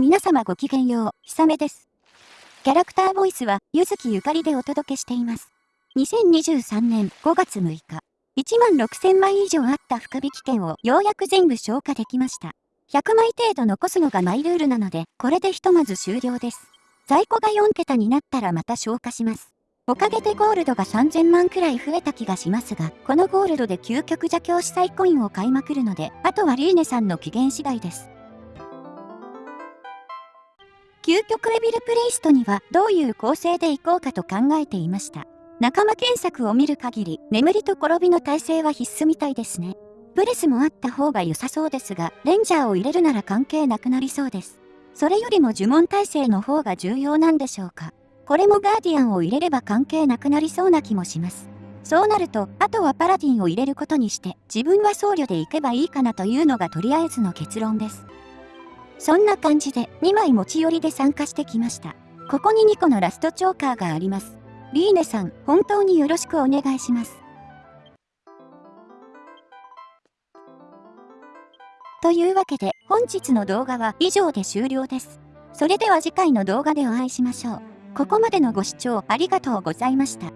皆様ごきげんよう、ひさめです。キャラクターボイスは、ゆずきゆかりでお届けしています。2023年5月6日、1万6000枚以上あった福引券をようやく全部消化できました。100枚程度残すのがマイルールなので、これでひとまず終了です。在庫が4桁になったらまた消化します。おかげでゴールドが3000万くらい増えた気がしますが、このゴールドで究極邪教司祭コインを買いまくるので、あとはリーネさんの機嫌次第です。究極エビルプレイストにはどういう構成でいこうかと考えていました。仲間検索を見る限り、眠りと転びの体制は必須みたいですね。プレスもあった方が良さそうですが、レンジャーを入れるなら関係なくなりそうです。それよりも呪文体制の方が重要なんでしょうか。これもガーディアンを入れれば関係なくなりそうな気もします。そうなると、あとはパラディンを入れることにして、自分は僧侶で行けばいいかなというのがとりあえずの結論です。そんな感じで2枚持ち寄りで参加してきました。ここに2個のラストチョーカーがあります。リーネさん、本当によろしくお願いします。というわけで本日の動画は以上で終了です。それでは次回の動画でお会いしましょう。ここまでのご視聴ありがとうございました。